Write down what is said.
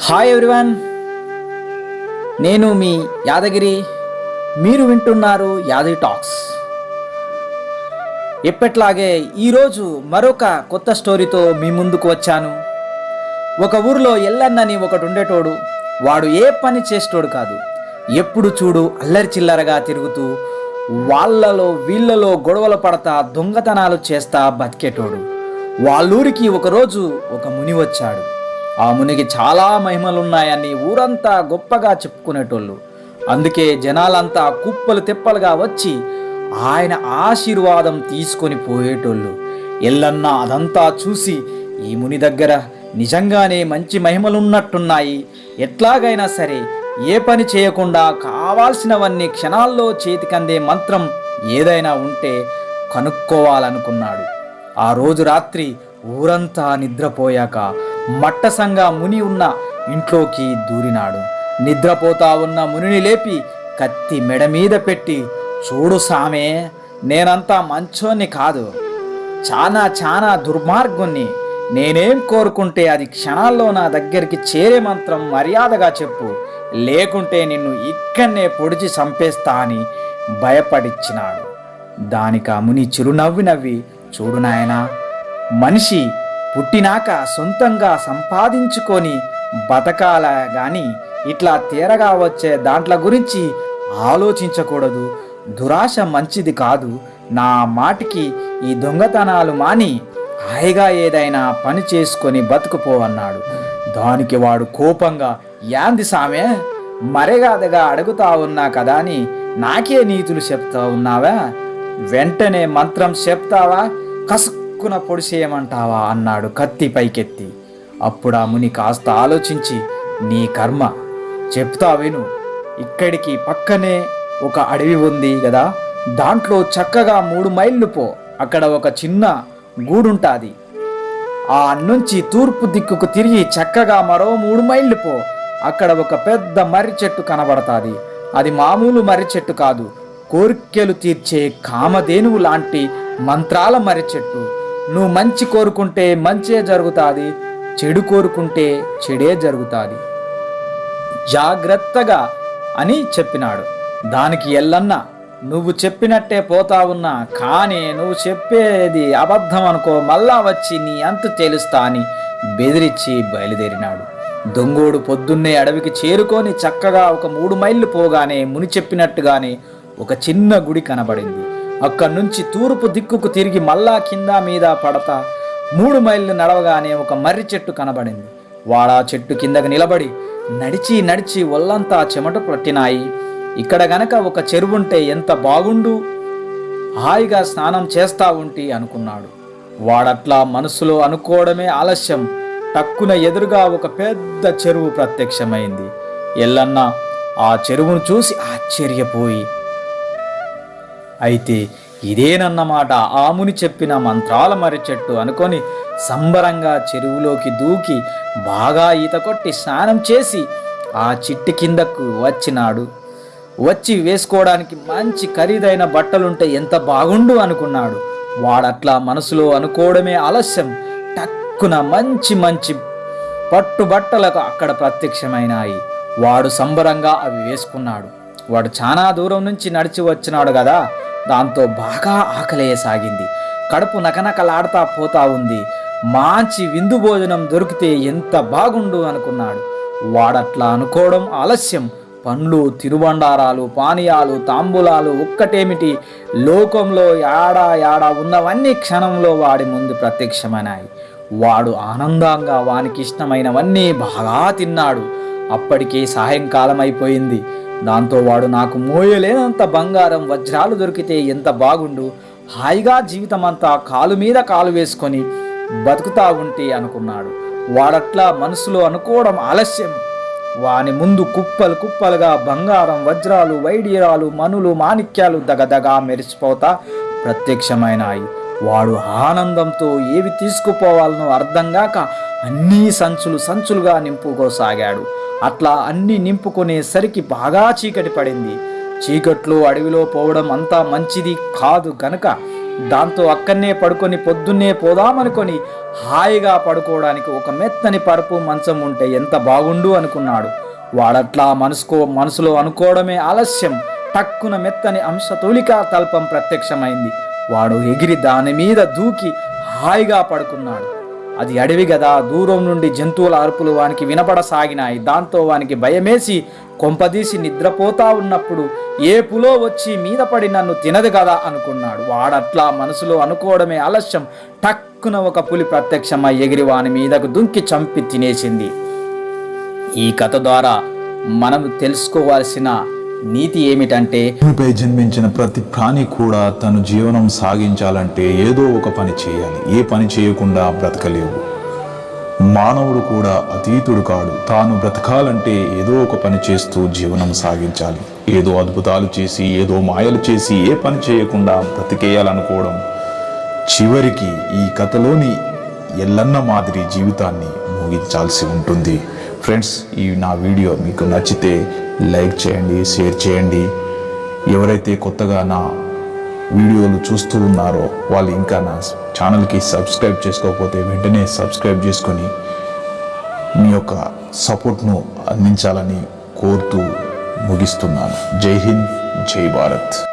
Hi everyone నేను మీ యాదగిరి. మీరు వింటున్నారు యాదగిరి టాక్స్ ఎప్పట్లాగే ఈరోజు మరొక కొత్త స్టోరీతో మీ ముందుకు వచ్చాను. ఒక ఊరిలో ఎల్లన్నని ఒకడు ఉండేటోడు. వాడు ఏ పని చేసేటోడు కాదు. ఎప్పుడు చూడు అల్లరి చిల్లరగా తిరుగుతూ వాళ్ళలో వీళ్ళలో గొడవలు పడతా దొంగతనాలు చేస్తా బతికేటోడు. వాళ్ళూరికి ఒకరోజు ఒక ముని వచ్చాడు. ఆ మునికి చాలా మహిమలున్నాయని ఊరంతా గొప్పగా చెప్పుకునేటోళ్ళు. అందుకే జనాలంతా కుప్పలు తిప్పలుగా వచ్చి ఆయన ఆశీర్వాదం తీసుకొని పోయేటోళ్ళు. ఎల్లన్న అదంతా చూసి ఈ ముని దగ్గర నిజంగానే మంచి మహిమలున్నట్టున్నాయి. ఎట్లాగైనా సరే ఏ పని చేయకుండా కావాల్సినవన్నీ క్షణాల్లో చేతికందే మంత్రం ఏదైనా ఉంటే కనుక్కోవాలనుకున్నాడు. ఆ రోజు రాత్రి ఊరంతా నిద్రపోయాక మట్టసంగా ముని ఉన్న ఇంట్లోకి దూరినాడు. నిద్రపోతా ఉన్న మునిని లేపి కత్తి మెడ మీద పెట్టి చూడు సామే నేనంతా మంచోన్ని కాదు. చాలా చాలా దుర్మార్గుణ్ణి. నేనేం కోరుకుంటే అది క్షణాల్లో నా దగ్గరికి చేరే మంత్రం మర్యాదగా చెప్పు. లేకుంటే నిన్ను ఇక్కడనే పొడిచి చంపేస్తా అని భయపడిచ్చినాడు. దానికి ఆ ముని చిరునవ్వి నవ్వి చూడు నాయనా మనిషి పుట్టినాక సొంతంగా సంపాదించుకొని బతకాల గాని ఇట్లా తీరగా వచ్చే దాంట్ల గురించి ఆలోచించకూడదు. దురాశ మంచిది కాదు. నా మాటికి ఈ దొంగతనాలు మాని హాయిగా ఏదైనా పని చేసుకొని బతుకుపోవన్నాడు దానికి వాడు కోపంగా యాంది సామే మరేగాదగా అడుగుతా ఉన్నా కదా అని నాకే నీతులు చెప్తా ఉన్నావా? వెంటనే మంత్రం చెప్తావా? కసుక్కున పొడిసేయమంటావా అన్నాడు కత్తి పైకెత్తి. అప్పుడు ఆ ముని కాస్త ఆలోచించి నీ కర్మ. చెప్తా విను ఇక్కడికి పక్కనే ఒక అడవి ఉంది కదా దాంట్లో చక్కగా మూడు మైళ్ళు పో. అక్కడ ఒక చిన్న గూడుంటాది. ఆ నుంచి తూర్పు దిక్కుకు తిరిగి చక్కగా మరో మూడు మైళ్ళు పో. అక్కడ ఒక పెద్ద మర్రి చెట్టు కనబడతాది. అది మామూలు మర్రి చెట్టు కాదు. కోరికలు తీర్చే కామధేనువు లాంటి మంత్రాల మర్రి చెట్టు. నువ్వు మంచి కోరుకుంటే మంచే జరుగుతుంది చెడు కోరుకుంటే చెడే జరుగుతుంది. జాగ్రత్తగా అని చెప్పినాడు. దానికి ఎల్లన్న నువ్వు చెప్పినట్టే పోతా ఉన్నా కానీ నువ్వు చెప్పేది అబద్ధం అనుకో మళ్ళా వచ్చి నీ అంతు తేలుస్తా అని బెదిరించి బయలుదేరినాడు. దొంగోడు పొద్దున్నే అడవికి చేరుకొని చక్కగా ఒక మూడు మైళ్ళు పోగానే ముని చెప్పినట్టుగానే ఒక చిన్న గుడి కనబడింది. అక్కడి నుంచి తూర్పు దిక్కుకు తిరిగి మళ్ళా కింద మీద పడతా మూడు మైళ్ళు నడవగానే ఒక మర్రి చెట్టు కనబడింది. వాడా చెట్టు కిందకి నిలబడి నడిచి నడిచి ఒళ్ళంతా చెమట పట్టినాయి. ఇక్కడ గనక ఒక చెరువుంటే ఎంత బాగుండు? హాయిగా స్నానం చేస్తా ఉంటి అనుకున్నాడు. వాడట్లా మనసులో అనుకోవడమే ఆలస్యం. టక్కున ఎదురుగా ఒక పెద్ద చెరువు ప్రత్యక్షమైంది. ఎల్లన్న ఆ చెరువును చూసి ఆశ్చర్యపోయి అయితే ఇదేనన్నమాట ఆముని చెప్పిన మంత్రాల మర్రి చెట్టు అనుకొని సంబరంగా చెరువులోకి దూకి బాగా ఈత కొట్టి స్నానం చేసి ఆ చిట్టి కిందకు వచ్చినాడు. వచ్చి వేసుకోవడానికి మంచి ఖరీదైన బట్టలుంటే ఎంత బాగుండు అనుకున్నాడు. వాడట్లా మనసులో అనుకోవడమే ఆలస్యం. టక్కున మంచి మంచి పట్టు బట్టలకు అక్కడ ప్రత్యక్షమైనాయి. వాడు సంబరంగా అవి వేసుకున్నాడు. వాడు చాలా దూరం నుంచి నడిచి వచ్చినాడు కదా దాంతో బాగా ఆకలేయసాగింది. కడుపు నకనకలాడుతా పోతా ఉంది. మంచి విందు భోజనం దొరికితే ఎంత బాగుండు అనుకున్నాడు. వాడట్లా అనుకోవడం ఆలస్యం. పండ్లు తిరుబండారాలు పానీయాలు తాంబూలాలు ఒక్కటేమిటి? లోకంలో యాడా యాడా ఉన్నవన్నీ క్షణంలో వాడి ముందు ప్రత్యక్షమైనాయి. వాడు ఆనందంగా వానికి ఇష్టమైనవన్నీ బాగా తిన్నాడు. అప్పటికే సాయంకాలం అయిపోయింది దాంతో వాడు నాకు మోయలేనంత బంగారం వజ్రాలు దొరికితే ఎంత బాగుండు? హాయిగా జీవితమంతా కాలు మీద కాలు వేసుకొని బతుకుతా ఉంటే అనుకున్నాడు. వాడట్లా మనసులో అనుకోవడం ఆలస్యం. వాని ముందు కుప్పలు కుప్పలుగా బంగారం వజ్రాలు వైడీరాలు మనులు మాణిక్యాలు దగదగా మెరిసిపోతా ప్రత్యక్షమైనాయి. వాడు ఆనందంతో ఏవి తీసుకుపోవాలనో అర్థం కాక అన్నీ సంచులు సంచులుగా నింపుకోసాగాడు. అట్లా అన్నీ నింపుకునేసరికి బాగా చీకటి పడింది. చీకట్లో అడవిలో పోవడం అంతా మంచిది కాదు గనక దాంతో అక్కడనే పడుకొని పొద్దున్నే పోదామనుకొని హాయిగా పడుకోవడానికి ఒక మెత్తని పరుపు మంచం ఉంటే ఎంత బాగుండు అనుకున్నాడు. వాడట్లా మనసుకో మనసులో అనుకోవడమే ఆలస్యం. టక్కున మెత్తని అంశతూలికా తల్పం ప్రత్యక్షమైంది. వాడు ఎగిరి దాని మీద దూకి హాయిగా పడుకున్నాడు. అది అడవి గదా దూరం నుండి జంతువుల అరుపులు వానికి వినపడసాగినాయి. దాంతో వానికి భయమేసి కొంపదీసి నిద్రపోతా ఉన్నప్పుడు ఏ పులో వచ్చి మీద పడి నన్ను తినదు కదా అనుకున్నాడు. వాడట్లా మనసులో అనుకోవడమే ఆలస్యం. టక్కున ఒక పులి ప్రత్యక్షమై ఎగిరి వాని మీదకు దుంకి చంపి తినేసింది. ఈ కథ ద్వారా మనం తెలుసుకోవాల్సిన నీతి ఏమిటంటే భూమిపై జన్మించిన ప్రతి ప్రాణి కూడా తను జీవనం సాగించాలంటే ఏదో ఒక పని చేయాలి. ఏ పని చేయకుండా బ్రతకలేవు. మానవుడు కూడా అతీతుడు కాడు. తాను బ్రతకాలంటే ఏదో ఒక పని చేస్తూ జీవనం సాగించాలి. ఏదో అద్భుతాలు చేసి ఏదో మాయలు చేసి ఏ పని చేయకుండా బ్రతికేయాలనుకోవడం. చివరికి ఈ కథలోని ఎల్లన్న మాదిరి జీవితాన్ని ముగించాల్సి ఉంటుంది. ఫ్రెండ్స్ ఈ నా వీడియో మీకు నచ్చితే లైక్ చేయండి షేర్ చేయండి. ఎవరైతే కొత్తగా నా వీడియోలు చూస్తూ ఉన్నారో వాళ్ళు ఇంకా నా ఛానల్కి సబ్స్క్రైబ్ చేసుకోకపోతే వెంటనే సబ్స్క్రైబ్ చేసుకొని మీ యొక్క సపోర్ట్ను అందించాలని కోరుతూ ముగిస్తున్నాను. జై హింద్ జై భారత్.